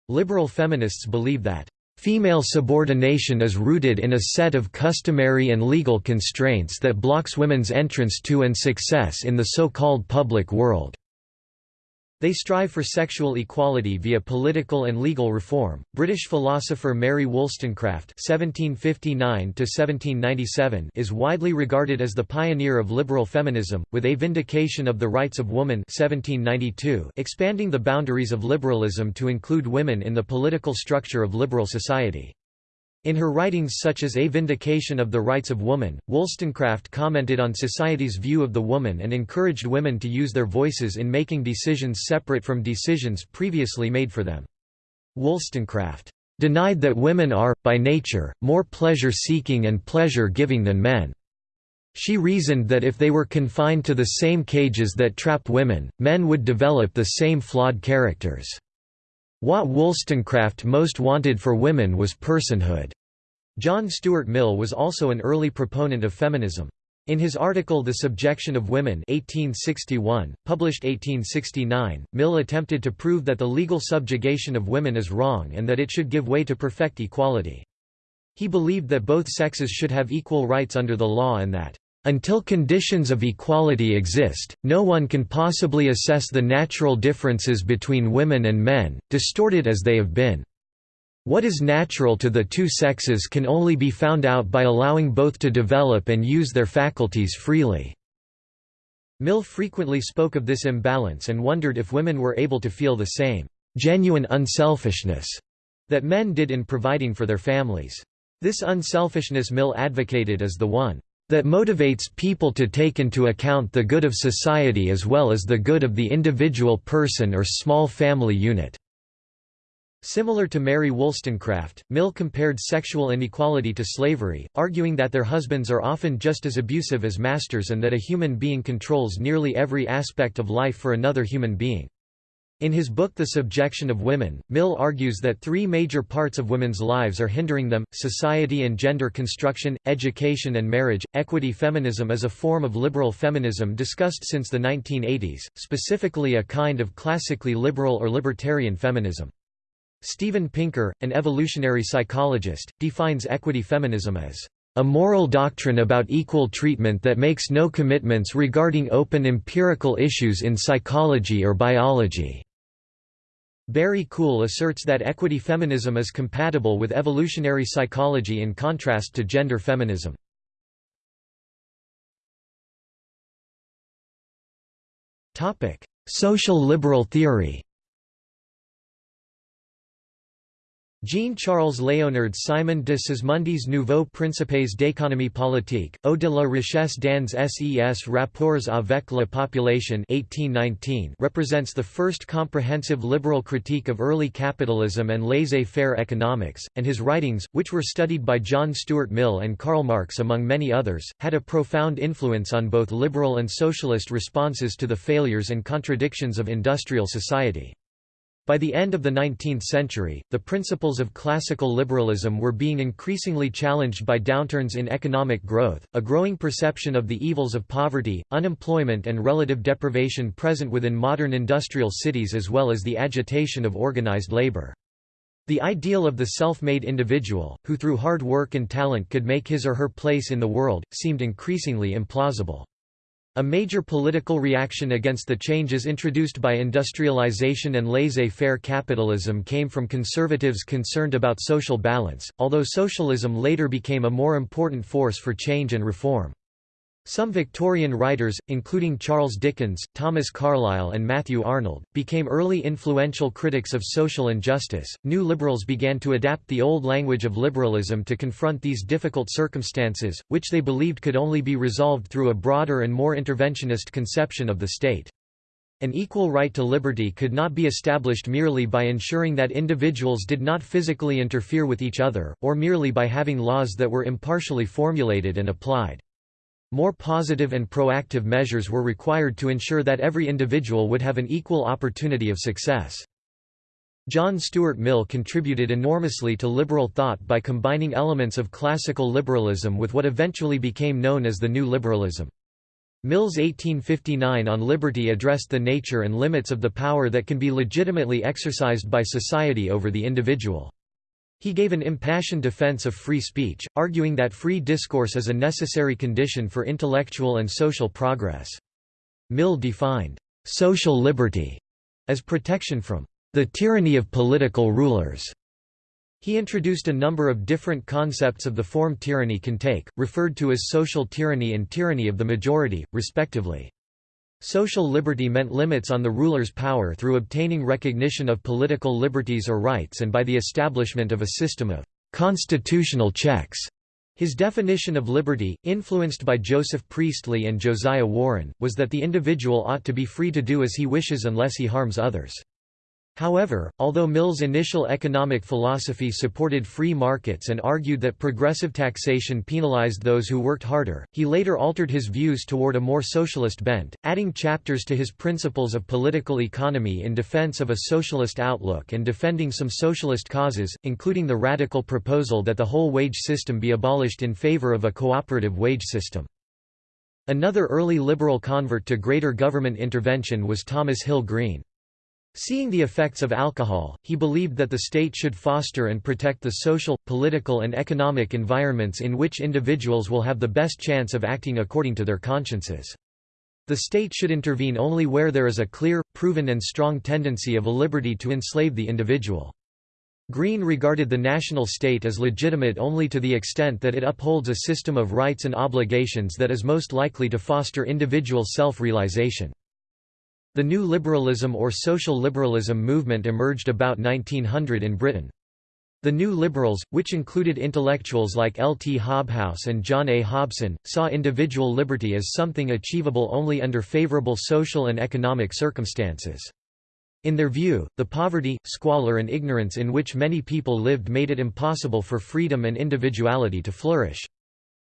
Speaker 1: Liberal feminists believe that Female subordination is rooted in a set of customary and legal constraints that blocks women's entrance to and success in the so-called public world. They strive for sexual equality via political and legal reform. British philosopher Mary Wollstonecraft (1759–1797) is widely regarded as the pioneer of liberal feminism, with A Vindication of the Rights of Woman (1792) expanding the boundaries of liberalism to include women in the political structure of liberal society. In her writings such as A Vindication of the Rights of Woman, Wollstonecraft commented on society's view of the woman and encouraged women to use their voices in making decisions separate from decisions previously made for them. Wollstonecraft denied that women are, by nature, more pleasure-seeking and pleasure-giving than men. She reasoned that if they were confined to the same cages that trap women, men would develop the same flawed characters. What Wollstonecraft most wanted for women was personhood. John Stuart Mill was also an early proponent of feminism. In his article The Subjection of Women 1861, published 1869, Mill attempted to prove that the legal subjugation of women is wrong and that it should give way to perfect equality. He believed that both sexes should have equal rights under the law and that until conditions of equality exist, no one can possibly assess the natural differences between women and men, distorted as they have been. What is natural to the two sexes can only be found out by allowing both to develop and use their faculties freely." Mill frequently spoke of this imbalance and wondered if women were able to feel the same genuine unselfishness that men did in providing for their families. This unselfishness Mill advocated as the one that motivates people to take into account the good of society as well as the good of the individual person or small family unit. Similar to Mary Wollstonecraft, Mill compared sexual inequality to slavery, arguing that their husbands are often just as abusive as masters and that a human being controls nearly every aspect of life for another human being. In his book The Subjection of Women, Mill argues that three major parts of women's lives are hindering them, society and gender construction, education and marriage. Equity feminism is a form of liberal feminism discussed since the 1980s, specifically a kind of classically liberal or libertarian feminism. Steven Pinker, an evolutionary psychologist, defines equity feminism as a moral doctrine about equal treatment that makes no commitments regarding open empirical issues in psychology or biology. Barry Kuhl asserts that equity feminism is compatible with evolutionary psychology in contrast to gender feminism. Social liberal theory Jean-Charles Léonard Simon de Sismondi's Nouveaux Principes d'économie politique, au de la richesse dans ses rapports avec la population 1819 represents the first comprehensive liberal critique of early capitalism and laissez-faire economics, and his writings, which were studied by John Stuart Mill and Karl Marx among many others, had a profound influence on both liberal and socialist responses to the failures and contradictions of industrial society. By the end of the 19th century, the principles of classical liberalism were being increasingly challenged by downturns in economic growth, a growing perception of the evils of poverty, unemployment and relative deprivation present within modern industrial cities as well as the agitation of organized labor. The ideal of the self-made individual, who through hard work and talent could make his or her place in the world, seemed increasingly implausible. A major political reaction against the changes introduced by industrialization and laissez-faire capitalism came from conservatives concerned about social balance, although socialism later became a more important force for change and reform. Some Victorian writers, including Charles Dickens, Thomas Carlyle, and Matthew Arnold, became early influential critics of social injustice. New liberals began to adapt the old language of liberalism to confront these difficult circumstances, which they believed could only be resolved through a broader and more interventionist conception of the state. An equal right to liberty could not be established merely by ensuring that individuals did not physically interfere with each other, or merely by having laws that were impartially formulated and applied. More positive and proactive measures were required to ensure that every individual would have an equal opportunity of success. John Stuart Mill contributed enormously to liberal thought by combining elements of classical liberalism with what eventually became known as the New Liberalism. Mill's 1859 on liberty addressed the nature and limits of the power that can be legitimately exercised by society over the individual. He gave an impassioned defense of free speech, arguing that free discourse is a necessary condition for intellectual and social progress. Mill defined social liberty as protection from the tyranny of political rulers. He introduced a number of different concepts of the form tyranny can take, referred to as social tyranny and tyranny of the majority, respectively. Social liberty meant limits on the ruler's power through obtaining recognition of political liberties or rights and by the establishment of a system of constitutional checks. His definition of liberty, influenced by Joseph Priestley and Josiah Warren, was that the individual ought to be free to do as he wishes unless he harms others. However, although Mill's initial economic philosophy supported free markets and argued that progressive taxation penalized those who worked harder, he later altered his views toward a more socialist bent, adding chapters to his Principles of Political Economy in defense of a socialist outlook and defending some socialist causes, including the radical proposal that the whole wage system be abolished in favor of a cooperative wage system. Another early liberal convert to greater government intervention was Thomas Hill Green. Seeing the effects of alcohol, he believed that the state should foster and protect the social, political and economic environments in which individuals will have the best chance of acting according to their consciences. The state should intervene only where there is a clear, proven and strong tendency of a liberty to enslave the individual. Green regarded the national state as legitimate only to the extent that it upholds a system of rights and obligations that is most likely to foster individual self-realization. The new liberalism or social liberalism movement emerged about 1900 in Britain. The New Liberals, which included intellectuals like L. T. Hobhouse and John A. Hobson, saw individual liberty as something achievable only under favorable social and economic circumstances. In their view, the poverty, squalor and ignorance in which many people lived made it impossible for freedom and individuality to flourish.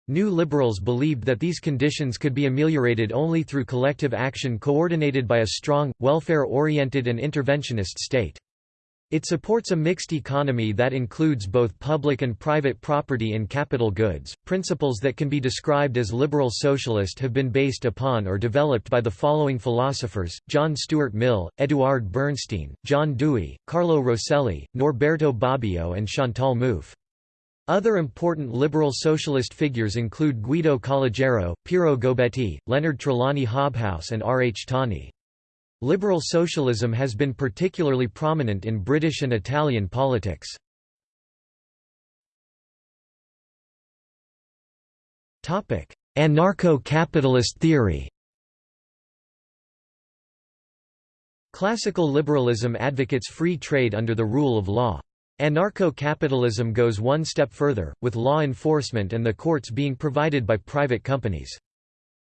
Speaker 1: New liberals believed that these conditions could be ameliorated only through collective action coordinated by a strong, welfare-oriented and interventionist state. It supports a mixed economy that includes both public and private property and capital goods. Principles that can be described as liberal socialist have been based upon or developed by the following philosophers John Stuart Mill, Eduard Bernstein, John Dewey, Carlo Rosselli, Norberto Bobbio, and Chantal Mouffe. Other important liberal socialist figures include Guido Calogero, Piero Gobetti, Leonard Trelawny Hobhouse, and R. H. Tawney. Liberal socialism has been particularly prominent in British and Italian politics. Anarcho-capitalist theory Classical liberalism advocates free trade under the rule of law. Anarcho-capitalism goes one step further, with law enforcement and the courts being provided by private companies.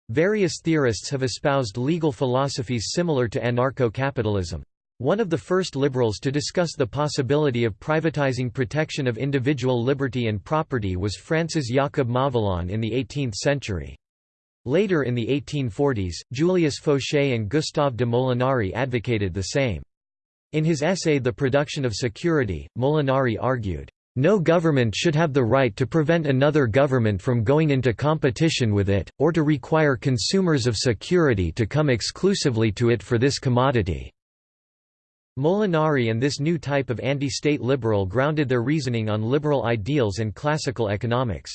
Speaker 1: Various theorists have espoused legal philosophies similar to anarcho-capitalism. One of the first liberals to discuss the possibility of privatizing protection of individual liberty and property was Francis Jacob Mauvillon in the 18th century. Later in the 1840s, Julius Faucher and Gustave de Molinari advocated the same. In his essay The Production of Security, Molinari argued, no government should have the right to prevent another government from going into competition with it, or to require consumers of security to come exclusively to it for this commodity." Molinari and this new type of anti-state liberal grounded their reasoning on liberal ideals and classical economics.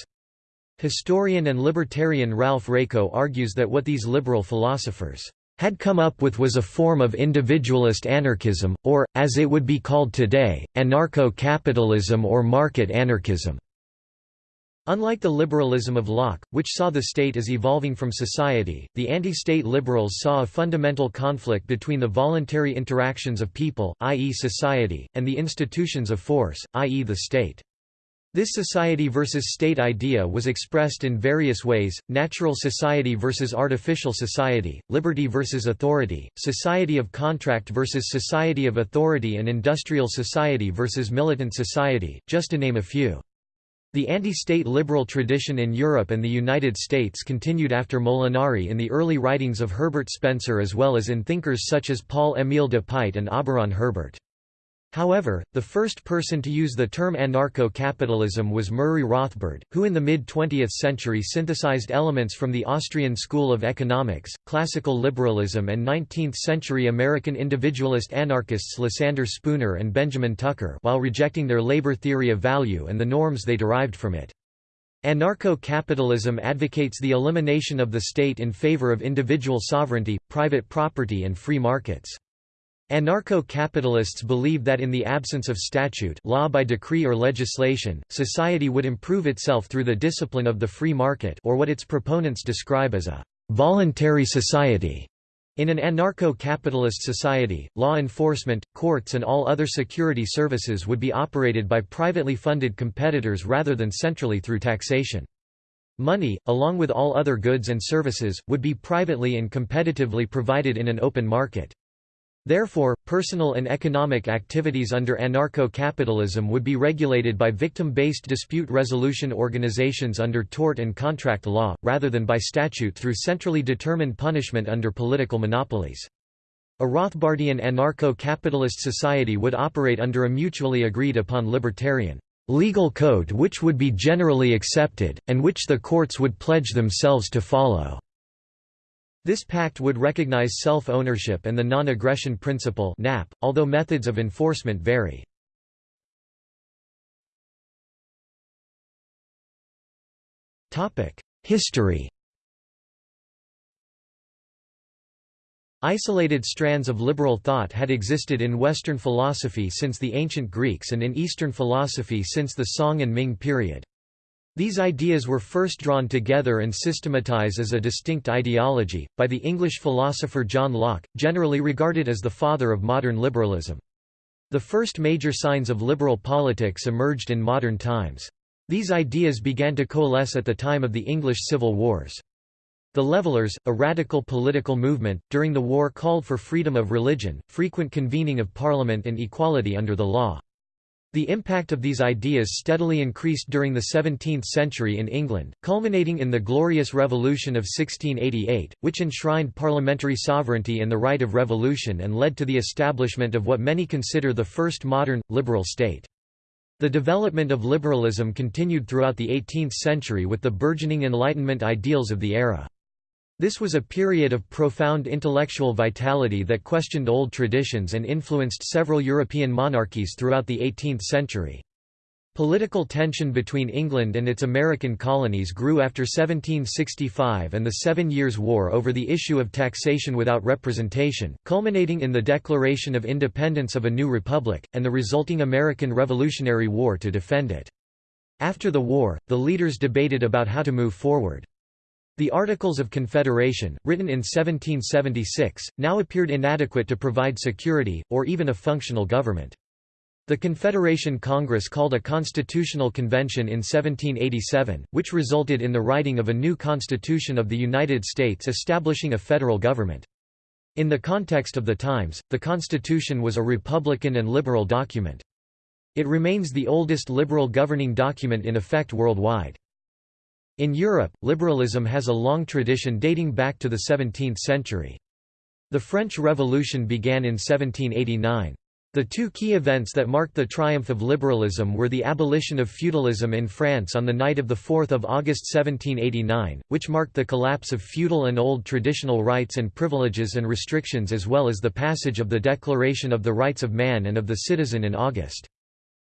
Speaker 1: Historian and libertarian Ralph Raico argues that what these liberal philosophers had come up with was a form of individualist anarchism, or, as it would be called today, anarcho-capitalism or market anarchism. Unlike the liberalism of Locke, which saw the state as evolving from society, the anti-state liberals saw a fundamental conflict between the voluntary interactions of people, i.e. society, and the institutions of force, i.e. the state. This society versus state idea was expressed in various ways, natural society versus artificial society, liberty versus authority, society of contract versus society of authority and industrial society versus militant society, just to name a few. The anti-state liberal tradition in Europe and the United States continued after Molinari in the early writings of Herbert Spencer as well as in thinkers such as Paul-Émile de Puydt and Auberon Herbert. However, the first person to use the term anarcho-capitalism was Murray Rothbard, who in the mid-20th century synthesized elements from the Austrian school of economics, classical liberalism and 19th-century American individualist anarchists Lysander Spooner and Benjamin Tucker while rejecting their labor theory of value and the norms they derived from it. Anarcho-capitalism advocates the elimination of the state in favor of individual sovereignty, private property and free markets. Anarcho-capitalists believe that in the absence of statute law by decree or legislation, society would improve itself through the discipline of the free market or what its proponents describe as a «voluntary society». In an anarcho-capitalist society, law enforcement, courts and all other security services would be operated by privately funded competitors rather than centrally through taxation. Money, along with all other goods and services, would be privately and competitively provided in an open market. Therefore, personal and economic activities under anarcho-capitalism would be regulated by victim-based dispute resolution organizations under tort and contract law, rather than by statute through centrally determined punishment under political monopolies. A Rothbardian anarcho-capitalist society would operate under a mutually agreed upon libertarian legal code which would be generally accepted, and which the courts would pledge themselves to follow. This pact would recognize self-ownership and the non-aggression principle (NAP), although methods of enforcement vary. History. Isolated strands of liberal thought had existed in Western philosophy since the ancient Greeks and in Eastern philosophy since the Song and Ming period. These ideas were first drawn together and systematized as a distinct ideology, by the English philosopher John Locke, generally regarded as the father of modern liberalism. The first major signs of liberal politics emerged in modern times. These ideas began to coalesce at the time of the English Civil Wars. The Levellers, a radical political movement, during the war called for freedom of religion, frequent convening of parliament and equality under the law. The impact of these ideas steadily increased during the 17th century in England, culminating in the Glorious Revolution of 1688, which enshrined parliamentary sovereignty and the right of revolution and led to the establishment of what many consider the first modern, liberal state. The development of liberalism continued throughout the 18th century with the burgeoning Enlightenment ideals of the era. This was a period of profound intellectual vitality that questioned old traditions and influenced several European monarchies throughout the 18th century. Political tension between England and its American colonies grew after 1765 and the Seven Years' War over the issue of taxation without representation, culminating in the Declaration of Independence of a new republic, and the resulting American Revolutionary War to defend it. After the war, the leaders debated about how to move forward. The Articles of Confederation, written in 1776, now appeared inadequate to provide security, or even a functional government. The Confederation Congress called a constitutional convention in 1787, which resulted in the writing of a new Constitution of the United States establishing a federal government. In the context of the times, the Constitution was a Republican and liberal document. It remains the oldest liberal governing document in effect worldwide. In Europe, liberalism has a long tradition dating back to the 17th century. The French Revolution began in 1789. The two key events that marked the triumph of liberalism were the abolition of feudalism in France on the night of 4 August 1789, which marked the collapse of feudal and old traditional rights and privileges and restrictions as well as the passage of the Declaration of the Rights of Man and of the Citizen in August.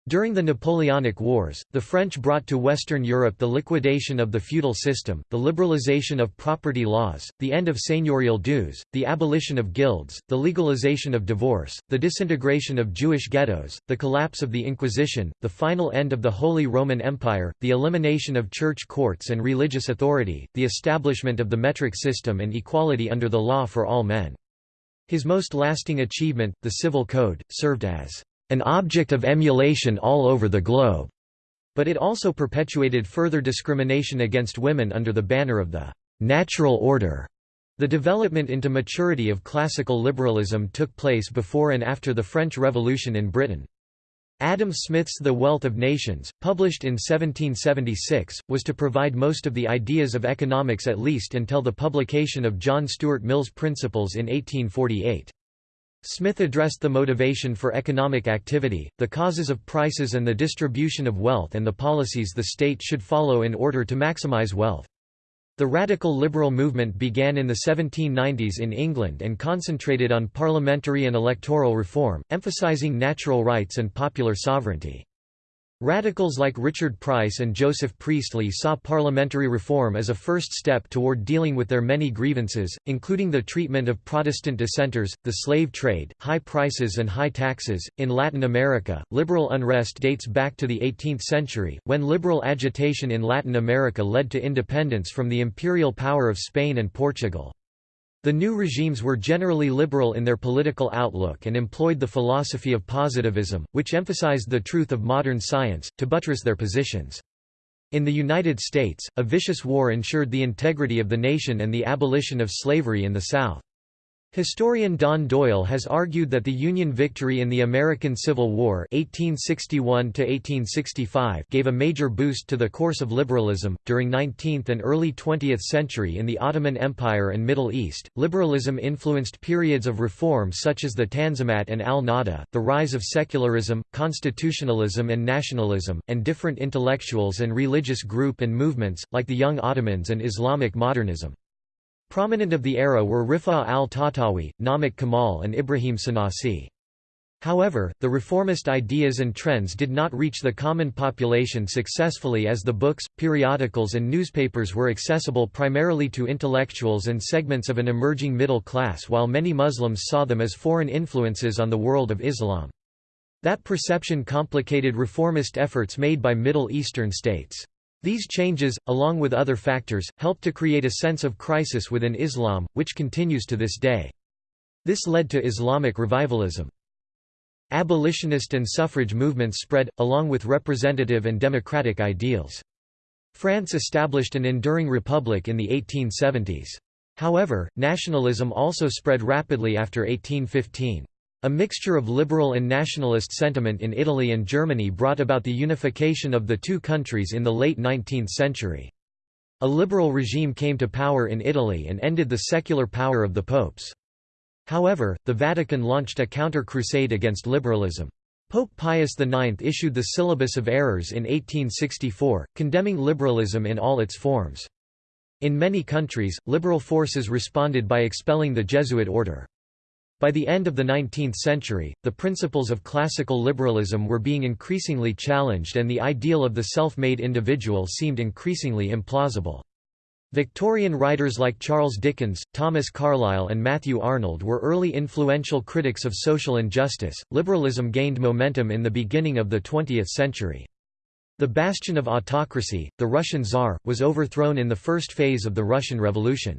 Speaker 1: During the Napoleonic Wars, the French brought to Western Europe the liquidation of the feudal system, the liberalization of property laws, the end of seigneurial dues, the abolition of guilds, the legalization of divorce, the disintegration of Jewish ghettos, the collapse of the Inquisition, the final end of the Holy Roman Empire, the elimination of church courts and religious authority, the establishment of the metric system and equality under the law for all men. His most lasting achievement, the Civil Code, served as an object of emulation all over the globe, but it also perpetuated further discrimination against women under the banner of the natural order. The development into maturity of classical liberalism took place before and after the French Revolution in Britain. Adam Smith's The Wealth of Nations, published in 1776, was to provide most of the ideas of economics at least until the publication of John Stuart Mill's Principles in 1848. Smith addressed the motivation for economic activity, the causes of prices and the distribution of wealth and the policies the state should follow in order to maximize wealth. The radical liberal movement began in the 1790s in England and concentrated on parliamentary and electoral reform, emphasizing natural rights and popular sovereignty. Radicals like Richard Price and Joseph Priestley saw parliamentary reform as a first step toward dealing with their many grievances, including the treatment of Protestant dissenters, the slave trade, high prices, and high taxes. In Latin America, liberal unrest dates back to the 18th century, when liberal agitation in Latin America led to independence from the imperial power of Spain and Portugal. The new regimes were generally liberal in their political outlook and employed the philosophy of positivism, which emphasized the truth of modern science, to buttress their positions. In the United States, a vicious war ensured the integrity of the nation and the abolition of slavery in the South. Historian Don Doyle has argued that the Union victory in the American Civil War 1861 gave a major boost to the course of liberalism. During 19th and early 20th century in the Ottoman Empire and Middle East, liberalism influenced periods of reform such as the Tanzimat and al-Nahda, the rise of secularism, constitutionalism and nationalism, and different intellectuals and religious group and movements, like the Young Ottomans and Islamic modernism. Prominent of the era were Rifa al-Tahtawi, Namik Kemal and Ibrahim Şinasi. However, the reformist ideas and trends did not reach the common population successfully as the books, periodicals and newspapers were accessible primarily to intellectuals and segments of an emerging middle class while many Muslims saw them as foreign influences on the world of Islam. That perception complicated reformist efforts made by Middle Eastern states. These changes, along with other factors, helped to create a sense of crisis within Islam, which continues to this day. This led to Islamic revivalism. Abolitionist and suffrage movements spread, along with representative and democratic ideals. France established an enduring republic in the 1870s. However, nationalism also spread rapidly after 1815. A mixture of liberal and nationalist sentiment in Italy and Germany brought about the unification of the two countries in the late 19th century. A liberal regime came to power in Italy and ended the secular power of the popes. However, the Vatican launched a counter-crusade against liberalism. Pope Pius IX issued the Syllabus of Errors in 1864, condemning liberalism in all its forms. In many countries, liberal forces responded by expelling the Jesuit order. By the end of the 19th century, the principles of classical liberalism were being increasingly challenged and the ideal of the self-made individual seemed increasingly implausible. Victorian writers like Charles Dickens, Thomas Carlyle, and Matthew Arnold were early influential critics of social injustice. Liberalism gained momentum in the beginning of the 20th century. The bastion of autocracy, the Russian Tsar, was overthrown in the first phase of the Russian Revolution.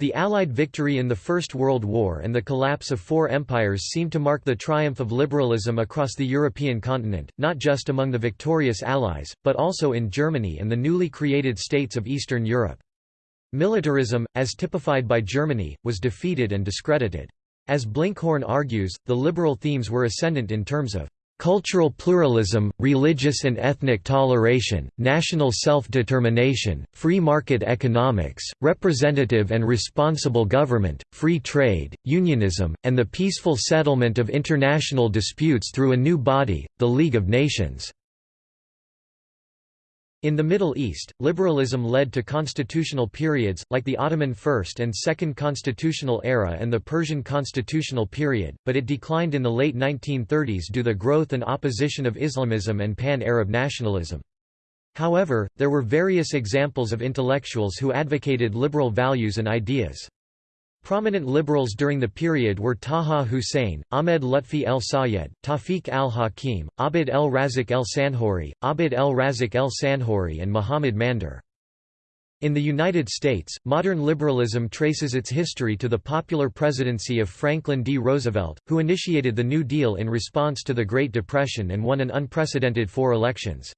Speaker 1: The Allied victory in the First World War and the collapse of four empires seemed to mark the triumph of liberalism across the European continent, not just among the victorious Allies, but also in Germany and the newly created states of Eastern Europe. Militarism, as typified by Germany, was defeated and discredited. As Blinkhorn argues, the liberal themes were ascendant in terms of cultural pluralism, religious and ethnic toleration, national self-determination, free market economics, representative and responsible government, free trade, unionism, and the peaceful settlement of international disputes through a new body, the League of Nations. In the Middle East, liberalism led to constitutional periods, like the Ottoman First and Second Constitutional Era and the Persian Constitutional Period, but it declined in the late 1930s due to the growth and opposition of Islamism and pan-Arab nationalism. However, there were various examples of intellectuals who advocated liberal values and ideas. Prominent liberals during the period were Taha Hussein, Ahmed Lutfi el Sayed, Tawfiq al-Hakim, Abd el-Razik el-Sanhori, Abd el-Razik el-Sanhori and Muhammad Mandur. In the United States, modern liberalism traces its history to the popular presidency of Franklin D. Roosevelt, who initiated the New Deal in response to the Great Depression and won an unprecedented four elections.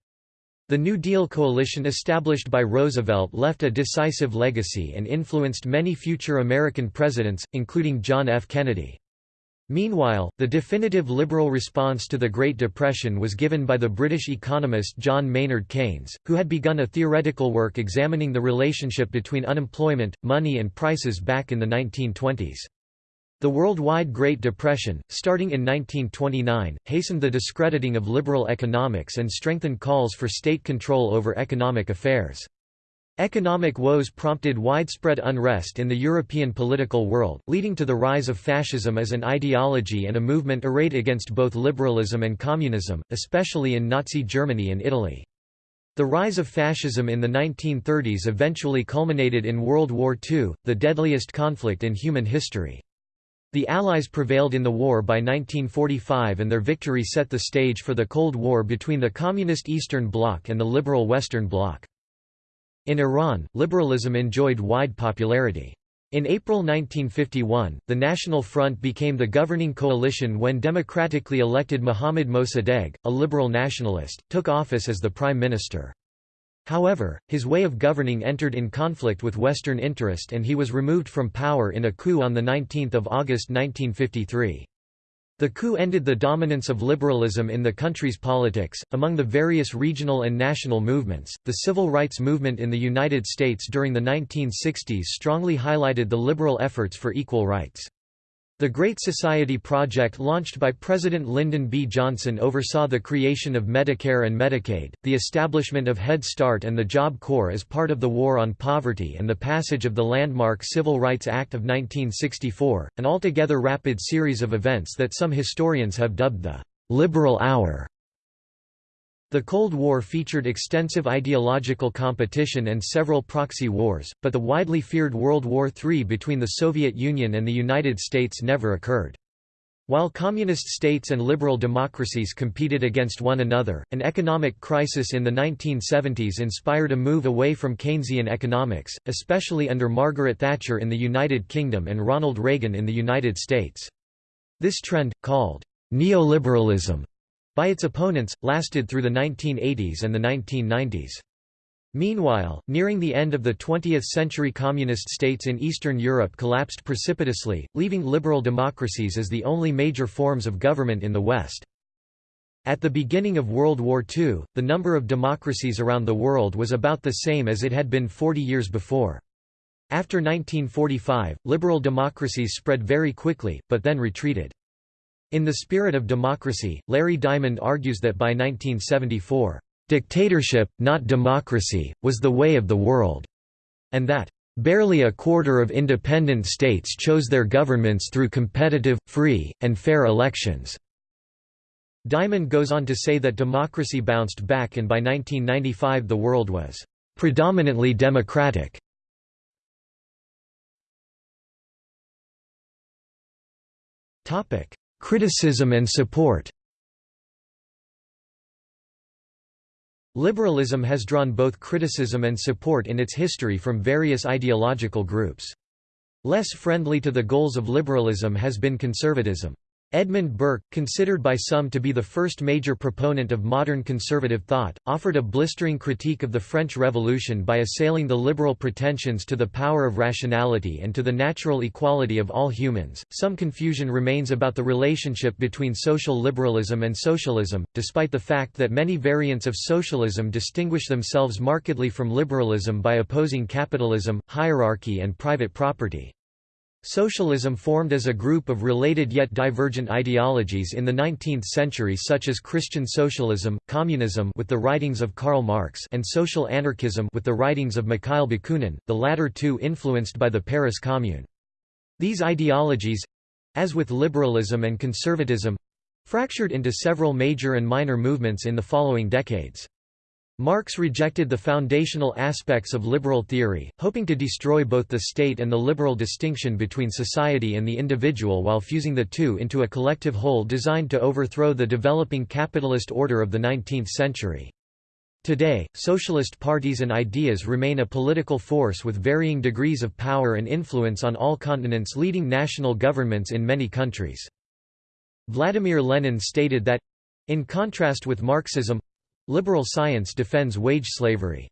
Speaker 1: The New Deal coalition established by Roosevelt left a decisive legacy and influenced many future American presidents, including John F. Kennedy. Meanwhile, the definitive liberal response to the Great Depression was given by the British economist John Maynard Keynes, who had begun a theoretical work examining the relationship between unemployment, money and prices back in the 1920s. The worldwide Great Depression, starting in 1929, hastened the discrediting of liberal economics and strengthened calls for state control over economic affairs. Economic woes prompted widespread unrest in the European political world, leading to the rise of fascism as an ideology and a movement arrayed against both liberalism and communism, especially in Nazi Germany and Italy. The rise of fascism in the 1930s eventually culminated in World War II, the deadliest conflict in human history. The Allies prevailed in the war by 1945 and their victory set the stage for the Cold War between the Communist Eastern Bloc and the liberal Western Bloc. In Iran, liberalism enjoyed wide popularity. In April 1951, the National Front became the governing coalition when democratically elected Mohammad Mossadegh, a liberal nationalist, took office as the prime minister. However, his way of governing entered in conflict with Western interest and he was removed from power in a coup on 19 August 1953. The coup ended the dominance of liberalism in the country's politics. Among the various regional and national movements, the civil rights movement in the United States during the 1960s strongly highlighted the liberal efforts for equal rights. The Great Society Project launched by President Lyndon B. Johnson oversaw the creation of Medicare and Medicaid, the establishment of Head Start and the Job Corps as part of the War on Poverty and the passage of the landmark Civil Rights Act of 1964, an altogether rapid series of events that some historians have dubbed the «liberal hour». The Cold War featured extensive ideological competition and several proxy wars, but the widely feared World War III between the Soviet Union and the United States never occurred. While communist states and liberal democracies competed against one another, an economic crisis in the 1970s inspired a move away from Keynesian economics, especially under Margaret Thatcher in the United Kingdom and Ronald Reagan in the United States. This trend, called neoliberalism, by its opponents, lasted through the 1980s and the 1990s. Meanwhile, nearing the end of the 20th century communist states in Eastern Europe collapsed precipitously, leaving liberal democracies as the only major forms of government in the West. At the beginning of World War II, the number of democracies around the world was about the same as it had been 40 years before. After 1945, liberal democracies spread very quickly, but then retreated. In the spirit of democracy, Larry Diamond argues that by 1974, "...dictatorship, not democracy, was the way of the world," and that, "...barely a quarter of independent states chose their governments through competitive, free, and fair elections." Diamond goes on to say that democracy bounced back and by 1995 the world was "...predominantly democratic." Criticism and support Liberalism has drawn both criticism and support in its history from various ideological groups. Less friendly to the goals of liberalism has been conservatism. Edmund Burke, considered by some to be the first major proponent of modern conservative thought, offered a blistering critique of the French Revolution by assailing the liberal pretensions to the power of rationality and to the natural equality of all humans. Some confusion remains about the relationship between social liberalism and socialism, despite the fact that many variants of socialism distinguish themselves markedly from liberalism by opposing capitalism, hierarchy, and private property. Socialism formed as a group of related yet divergent ideologies in the 19th century such as Christian socialism, communism with the writings of Karl Marx and social anarchism with the writings of Mikhail Bakunin, the latter two influenced by the Paris Commune. These ideologies—as with liberalism and conservatism—fractured into several major and minor movements in the following decades. Marx rejected the foundational aspects of liberal theory, hoping to destroy both the state and the liberal distinction between society and the individual while fusing the two into a collective whole designed to overthrow the developing capitalist order of the 19th century. Today, socialist parties and ideas remain a political force with varying degrees of power and influence on all continents leading national governments in many countries. Vladimir Lenin stated that in contrast with Marxism, Liberal science defends wage slavery.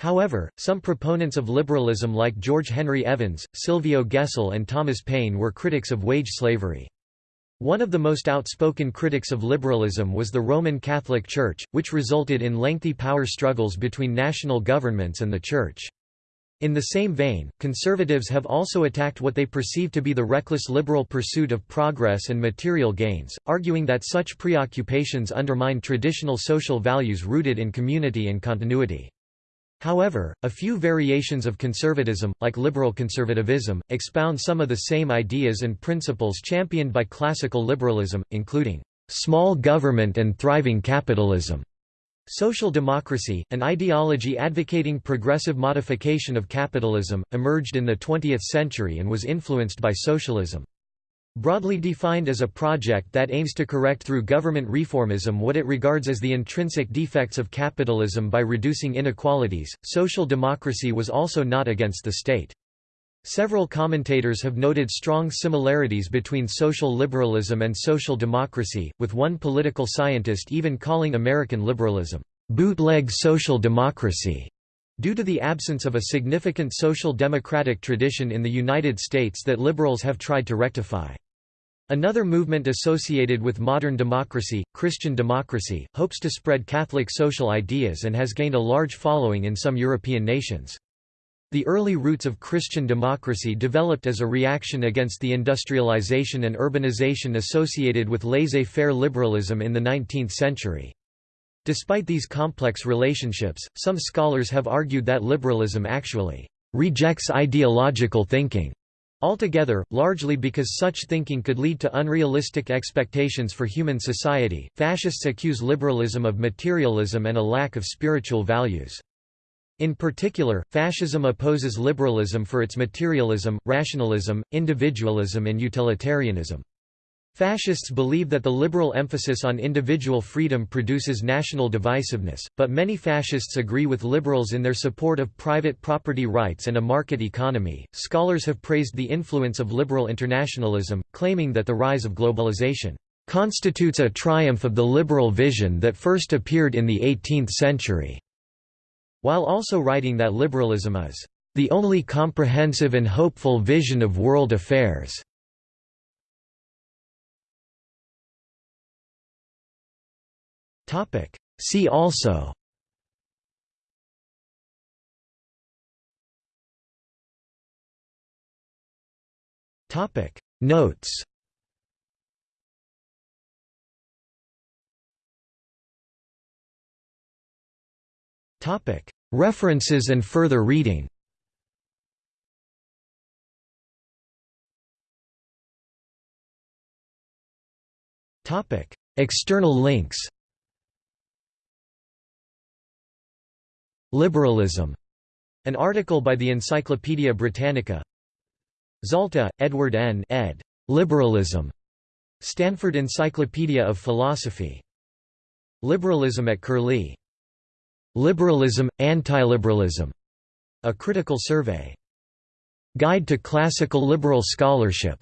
Speaker 1: However, some proponents of liberalism like George Henry Evans, Silvio Gesell and Thomas Paine were critics of wage slavery. One of the most outspoken critics of liberalism was the Roman Catholic Church, which resulted in lengthy power struggles between national governments and the Church. In the same vein, conservatives have also attacked what they perceive to be the reckless liberal pursuit of progress and material gains, arguing that such preoccupations undermine traditional social values rooted in community and continuity. However, a few variations of conservatism, like liberal conservatism, expound some of the same ideas and principles championed by classical liberalism, including small government and thriving capitalism. Social democracy, an ideology advocating progressive modification of capitalism, emerged in the 20th century and was influenced by socialism. Broadly defined as a project that aims to correct through government reformism what it regards as the intrinsic defects of capitalism by reducing inequalities, social democracy was also not against the state. Several commentators have noted strong similarities between social liberalism and social democracy, with one political scientist even calling American liberalism, "...bootleg social democracy." Due to the absence of a significant social democratic tradition in the United States that liberals have tried to rectify. Another movement associated with modern democracy, Christian democracy, hopes to spread Catholic social ideas and has gained a large following in some European nations. The early roots of Christian democracy developed as a reaction against the industrialization and urbanization associated with laissez-faire liberalism in the 19th century. Despite these complex relationships, some scholars have argued that liberalism actually rejects ideological thinking altogether, largely because such thinking could lead to unrealistic expectations for human society. Fascists accuse liberalism of materialism and a lack of spiritual values. In particular, fascism opposes liberalism for its materialism, rationalism, individualism and utilitarianism. Fascists believe that the liberal emphasis on individual freedom produces national divisiveness, but many fascists agree with liberals in their support of private property rights and a market economy. Scholars have praised the influence of liberal internationalism, claiming that the rise of globalization constitutes a triumph of the liberal vision that first appeared in the 18th century, while also writing that liberalism is the only comprehensive and hopeful vision of world affairs. See also Notes Topic References and further reading External links Liberalism. An article by the Encyclopædia Britannica. Zalta, Edward N. ed. Liberalism. Stanford Encyclopedia of Philosophy. Liberalism at Curlie. Liberalism, Antiliberalism. A Critical Survey. Guide to Classical Liberal Scholarship.